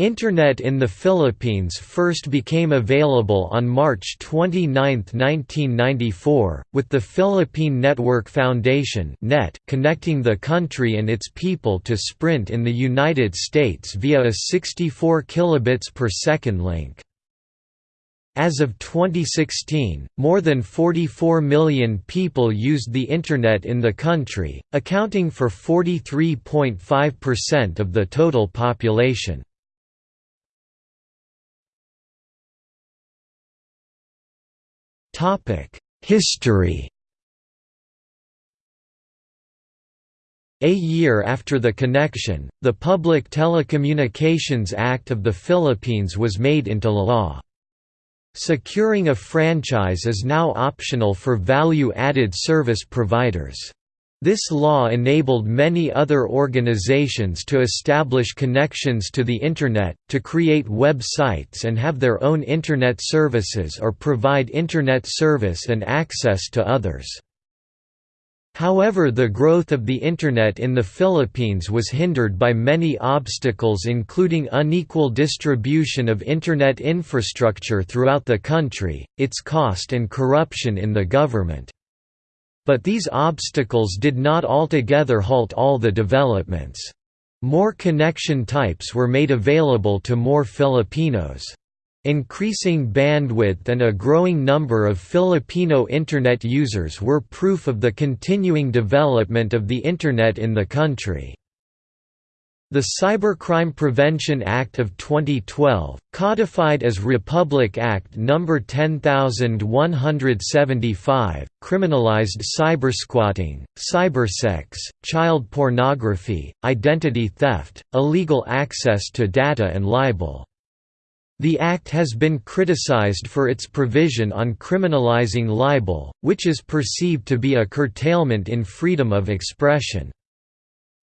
Internet in the Philippines first became available on March 29, 1994, with the Philippine Network Foundation (NET) connecting the country and its people to Sprint in the United States via a 64 kilobits per second link. As of 2016, more than 44 million people used the Internet in the country, accounting for 43.5% of the total population. History A year after the connection, the Public Telecommunications Act of the Philippines was made into law. Securing a franchise is now optional for value-added service providers. This law enabled many other organizations to establish connections to the Internet, to create websites and have their own Internet services or provide Internet service and access to others. However the growth of the Internet in the Philippines was hindered by many obstacles including unequal distribution of Internet infrastructure throughout the country, its cost and corruption in the government. But these obstacles did not altogether halt all the developments. More connection types were made available to more Filipinos. Increasing bandwidth and a growing number of Filipino Internet users were proof of the continuing development of the Internet in the country. The Cybercrime Prevention Act of 2012, codified as Republic Act No. 10175, criminalized cybersquatting, cybersex, child pornography, identity theft, illegal access to data and libel. The Act has been criticized for its provision on criminalizing libel, which is perceived to be a curtailment in freedom of expression.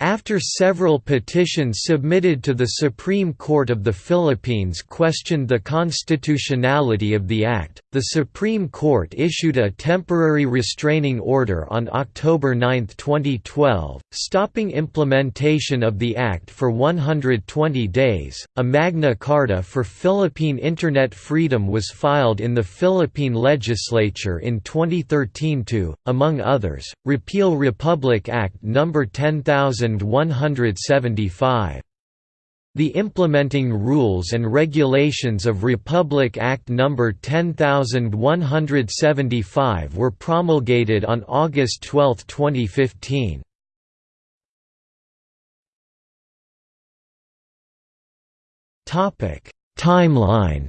After several petitions submitted to the Supreme Court of the Philippines questioned the constitutionality of the act, the Supreme Court issued a temporary restraining order on October 9, 2012, stopping implementation of the act for 120 days. A Magna Carta for Philippine Internet freedom was filed in the Philippine legislature in 2013 to, among others, repeal Republic Act No. 10000 1175. The implementing rules and regulations of Republic Act No. 10175 were promulgated on August 12, 2015. Timeline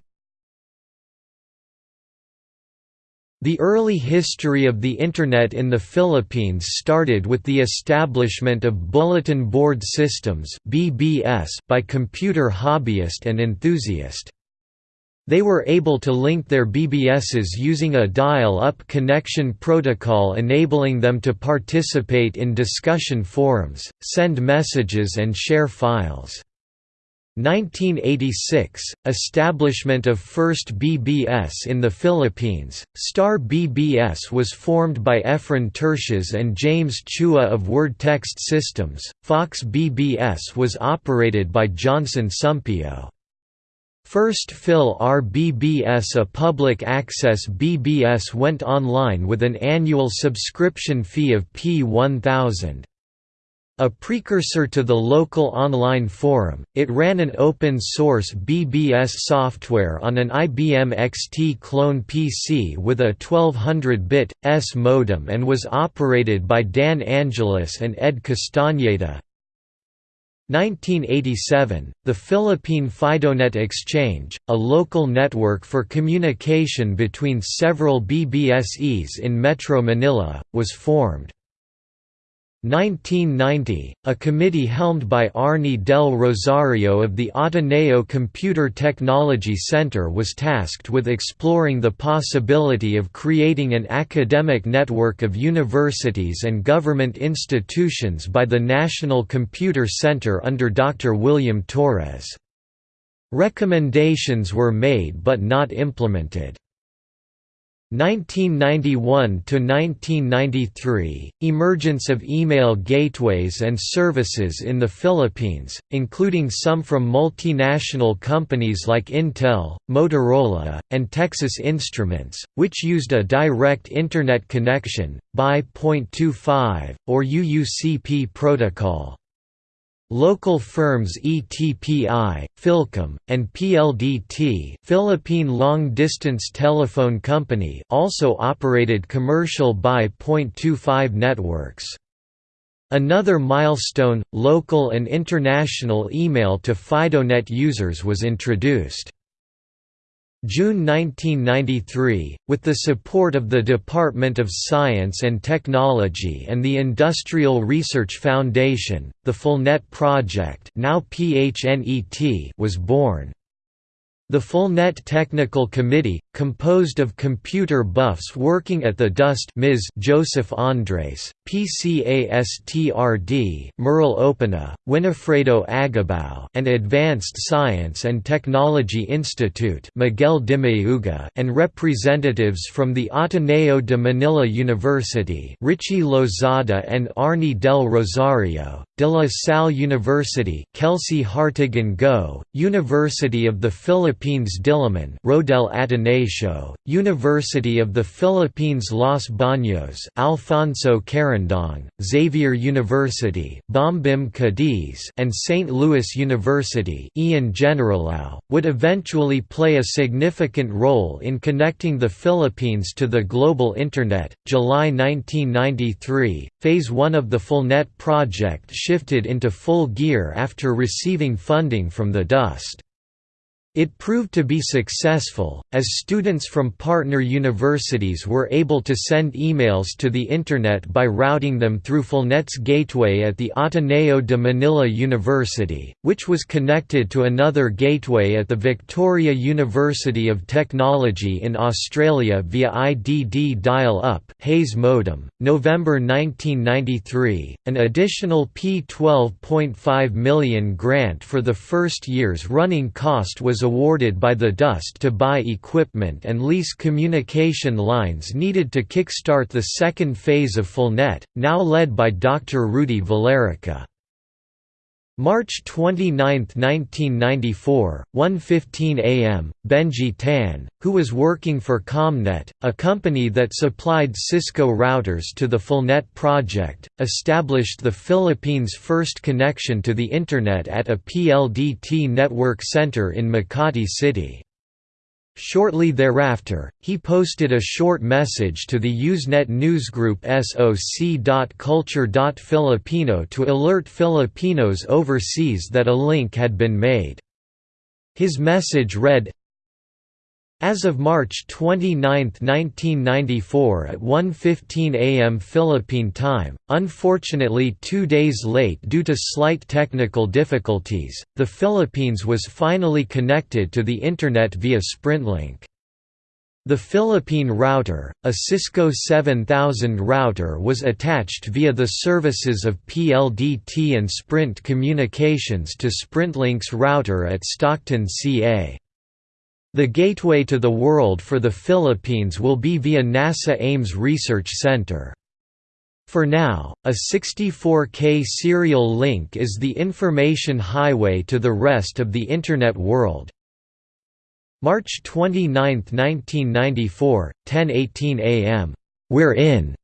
The early history of the Internet in the Philippines started with the establishment of bulletin board systems by computer hobbyist and enthusiast. They were able to link their BBSs using a dial-up connection protocol enabling them to participate in discussion forums, send messages and share files. 1986 – Establishment of first BBS in the Philippines, Star BBS was formed by Efren Tertius and James Chua of Word Text Systems, Fox BBS was operated by Johnson Sumpio. First Phil RBBS a public access BBS went online with an annual subscription fee of P1000. A precursor to the local online forum, it ran an open-source BBS software on an IBM XT clone PC with a 1200-bit, S modem and was operated by Dan Angelis and Ed Castañeda. 1987, the Philippine FidoNet Exchange, a local network for communication between several BBSEs in Metro Manila, was formed. 1990, a committee helmed by Arnie del Rosario of the Ateneo Computer Technology Center was tasked with exploring the possibility of creating an academic network of universities and government institutions by the National Computer Center under Dr. William Torres. Recommendations were made but not implemented. 1991 to 1993 emergence of email gateways and services in the Philippines including some from multinational companies like Intel, Motorola, and Texas Instruments which used a direct internet connection by .25 or UUCP protocol Local firms ETPI, Philcom, and PLDT Philippine Long Distance Telephone Company also operated commercial by .25 networks. Another milestone, local and international email to FidoNet users was introduced. June 1993, with the support of the Department of Science and Technology and the Industrial Research Foundation, the PhilNet project now PHNET was born. The PhilNet Technical Committee, composed of computer buffs working at the DOST Ms. Joseph Andres, PCASTRD Merle Opena, Winifredo Agabao and Advanced Science and Technology Institute Miguel Dimayuga and representatives from the Ateneo de Manila University Richie Lozada and Arnie del Rosario, De La Salle University Kelsey Hartigan Go, University of the Philippines Diliman Rodel Ateneo, University of the Philippines Los Baños Alfonso Carandong, Xavier University Bombim Cadiz and St. Louis University Ian Generalao, would eventually play a significant role in connecting the Philippines to the global Internet. July 1993, Phase 1 of the PhilNet project shifted into full gear after receiving funding from the DOST. It proved to be successful, as students from partner universities were able to send emails to the Internet by routing them through PhilNet's gateway at the Ateneo de Manila University, which was connected to another gateway at the Victoria University of Technology in Australia via IDD dial-up Hayes modem. November 1993, an additional P12.5 million grant for the first year's running cost was awarded by the DOST to buy equipment and lease communication lines needed to kickstart the second phase of PhilNet, now led by Dr. Rudy Valerica. March 29, 1994, 1.15 am, Benji Tan, who was working for Comnet, a company that supplied Cisco routers to the PhilNet project, established the Philippines' first connection to the Internet at a PLDT network center in Makati City. Shortly thereafter, he posted a short message to the Usenet newsgroup soc.culture.filipino to alert Filipinos overseas that a link had been made. His message read, as of March 29, 1994 at 1.15 am Philippine time, unfortunately two days late due to slight technical difficulties, the Philippines was finally connected to the Internet via Sprintlink. The Philippine router, a Cisco 7000 router was attached via the services of PLDT and Sprint Communications to Sprintlink's router at Stockton CA. The gateway to the world for the Philippines will be via NASA Ames Research Center. For now, a 64K serial link is the information highway to the rest of the Internet world. March 29, 1994, 10:18 a.m. We're in.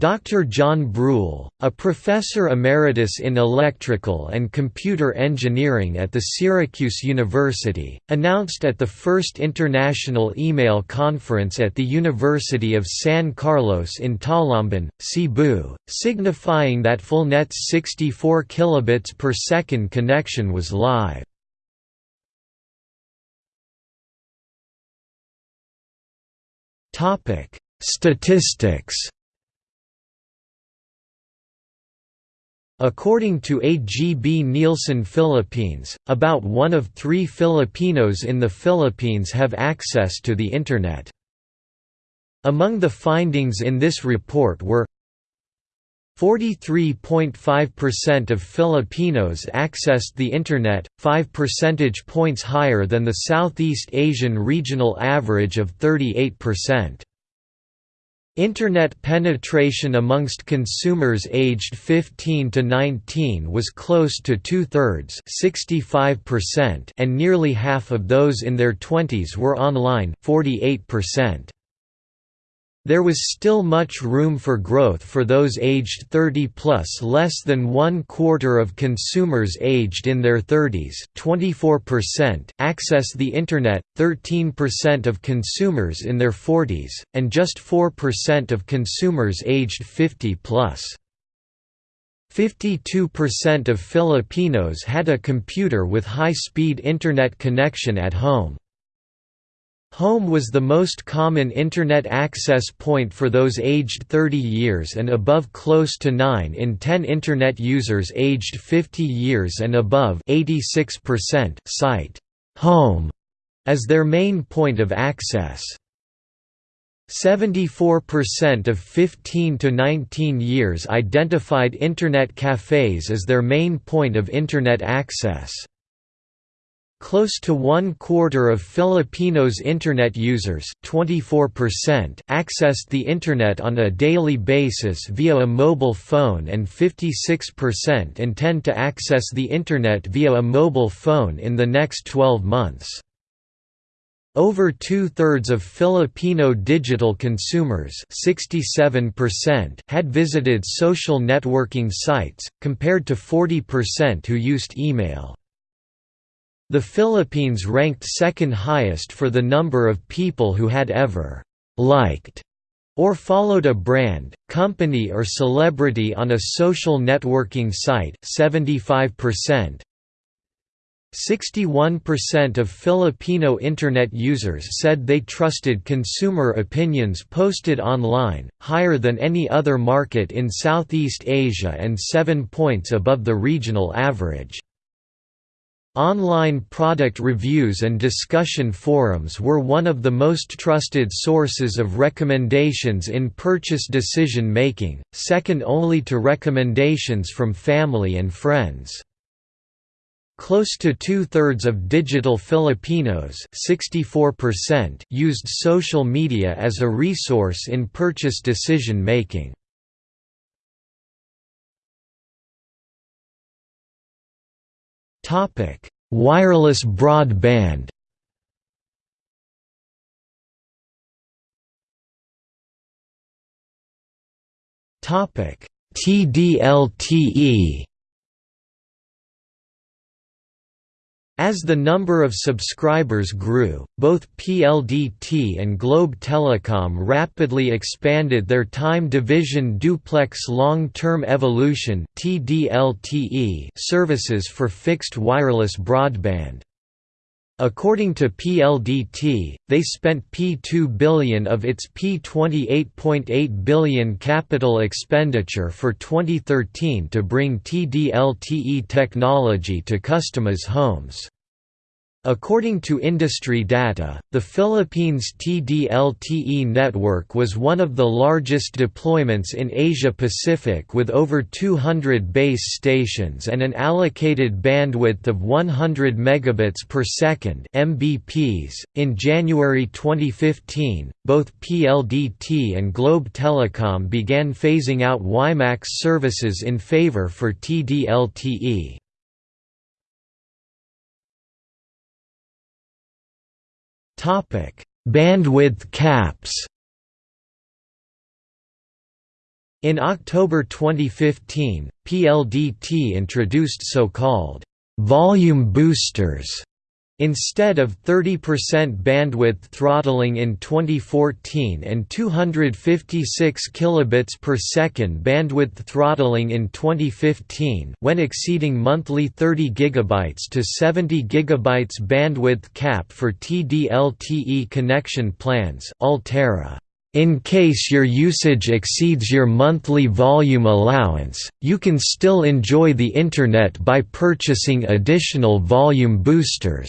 Dr. John Bruhl, a professor emeritus in electrical and computer engineering at the Syracuse University, announced at the first International Email Conference at the University of San Carlos in Talamban, Cebu, signifying that PhilNet's 64 kilobits per second connection was live. Statistics According to AGB Nielsen Philippines, about one of three Filipinos in the Philippines have access to the Internet. Among the findings in this report were 43.5% of Filipinos accessed the Internet, 5 percentage points higher than the Southeast Asian regional average of 38%. Internet penetration amongst consumers aged 15 to 19 was close to two-thirds and nearly half of those in their 20s were online 48%. There was still much room for growth for those aged 30 plus less than one quarter of consumers aged in their 30s 24% access the Internet, 13% of consumers in their 40s, and just 4% of consumers aged 50 plus. 52% of Filipinos had a computer with high-speed Internet connection at home. Home was the most common Internet access point for those aged 30 years and above close to 9 in 10 Internet users aged 50 years and above 86% cite «home» as their main point of access. 74% of 15 to 19 years identified Internet cafes as their main point of Internet access. Close to one-quarter of Filipinos' Internet users 24% accessed the Internet on a daily basis via a mobile phone and 56% intend to access the Internet via a mobile phone in the next 12 months. Over two-thirds of Filipino digital consumers 67% had visited social networking sites, compared to 40% who used email. The Philippines ranked second highest for the number of people who had ever «liked» or followed a brand, company or celebrity on a social networking site 75%. 61% of Filipino Internet users said they trusted consumer opinions posted online, higher than any other market in Southeast Asia and 7 points above the regional average. Online product reviews and discussion forums were one of the most trusted sources of recommendations in purchase decision making, second only to recommendations from family and friends. Close to two-thirds of digital Filipinos 64% used social media as a resource in purchase decision making. Wireless broadband. Topic: TDLTE As the number of subscribers grew, both PLDT and Globe Telecom rapidly expanded their time division duplex long-term evolution services for fixed wireless broadband. According to PLDT, they spent P2 billion of its P28.8 billion capital expenditure for 2013 to bring TD-LTE technology to customers' homes. According to industry data, the Philippines TD-LTE network was one of the largest deployments in Asia-Pacific with over 200 base stations and an allocated bandwidth of 100 megabits per second (mbps). In January 2015, both PLDT and Globe Telecom began phasing out WiMAX services in favor for TD-LTE. Bandwidth caps. In October 2015, PLDT introduced so-called volume boosters Instead of 30% bandwidth throttling in 2014 and 256 kilobits per second bandwidth throttling in 2015 when exceeding monthly 30 gigabytes to 70 gigabytes bandwidth cap for TD-LTE connection plans Ultera. In case your usage exceeds your monthly volume allowance, you can still enjoy the Internet by purchasing additional volume boosters.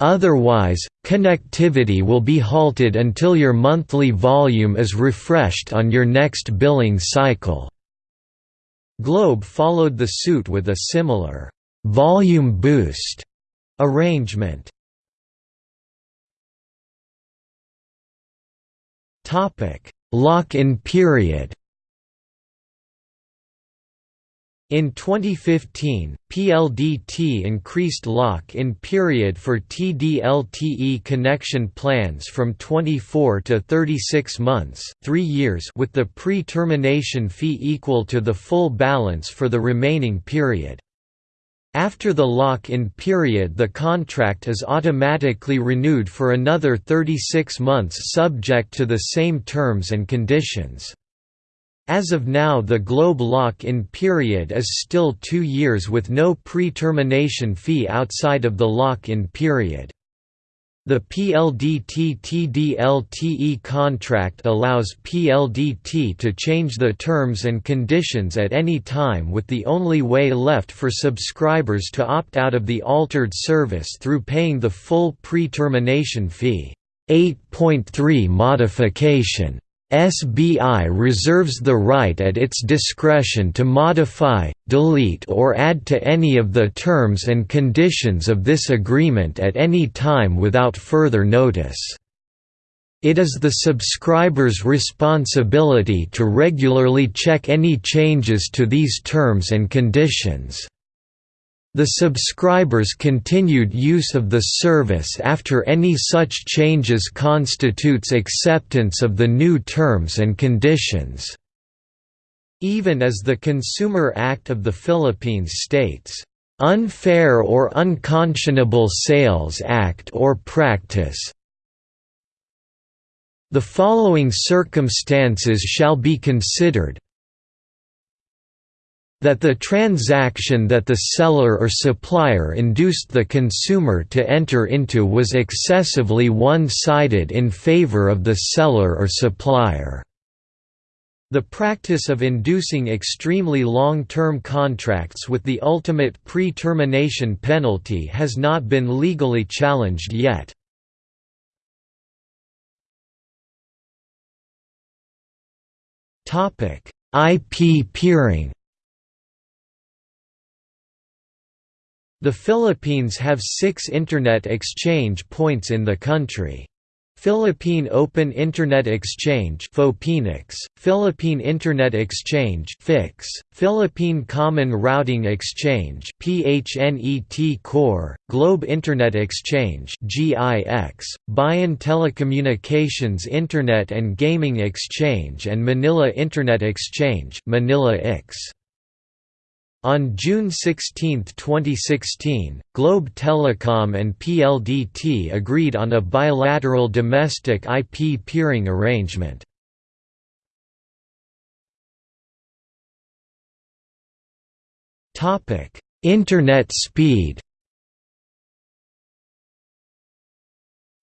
Otherwise, connectivity will be halted until your monthly volume is refreshed on your next billing cycle. Globe followed the suit with a similar volume boost arrangement. Lock-in period In 2015, PLDT increased lock-in period for TD-LTE connection plans from 24 to 36 months 3 years with the pre-termination fee equal to the full balance for the remaining period. After the lock-in period the contract is automatically renewed for another 36 months subject to the same terms and conditions. As of now the Globe lock-in period is still two years with no pre-termination fee outside of the lock-in period. The PLDT-TD-LTE contract allows PLDT to change the terms and conditions at any time with the only way left for subscribers to opt out of the altered service through paying the full pre-termination fee. 8.3 modification SBI reserves the right at its discretion to modify, delete or add to any of the terms and conditions of this agreement at any time without further notice. It is the subscriber's responsibility to regularly check any changes to these terms and conditions. The subscriber's continued use of the service after any such changes constitutes acceptance of the new terms and conditions. Even as the Consumer Act of the Philippines states, "...unfair or unconscionable sales act or practice the following circumstances shall be considered, that the transaction that the seller or supplier induced the consumer to enter into was excessively one-sided in favor of the seller or supplier. The practice of inducing extremely long-term contracts with the ultimate pre-termination penalty has not been legally challenged yet. IP peering The Philippines have six Internet exchange points in the country. Philippine Open Internet Exchange Philippine Internet Exchange FIX, Philippine Common Routing Exchange PHNET Core, Globe Internet Exchange GIX, Bayan Telecommunications Internet and Gaming Exchange and Manila Internet Exchange Manila IX. On June 16, 2016, Globe Telecom and PLDT agreed on a bilateral domestic IP peering arrangement. Internet speed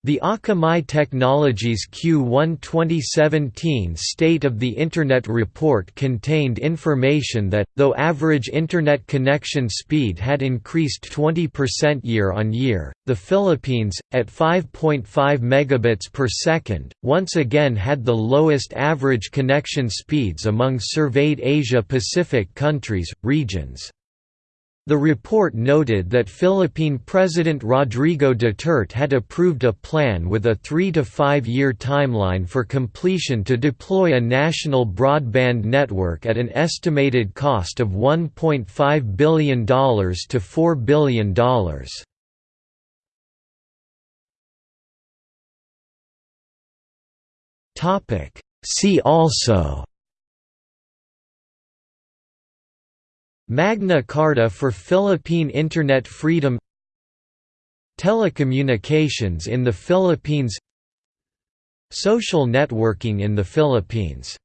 The Akamai Technologies Q1 2017 State of the Internet report contained information that, though average Internet connection speed had increased 20% year-on-year, the Philippines, at 5.5 megabits per second, once again had the lowest average connection speeds among surveyed Asia-Pacific countries, regions. The report noted that Philippine President Rodrigo Duterte had approved a plan with a three- to five-year timeline for completion to deploy a national broadband network at an estimated cost of $1.5 billion to $4 billion. See also Magna Carta for Philippine Internet Freedom Telecommunications in the Philippines Social networking in the Philippines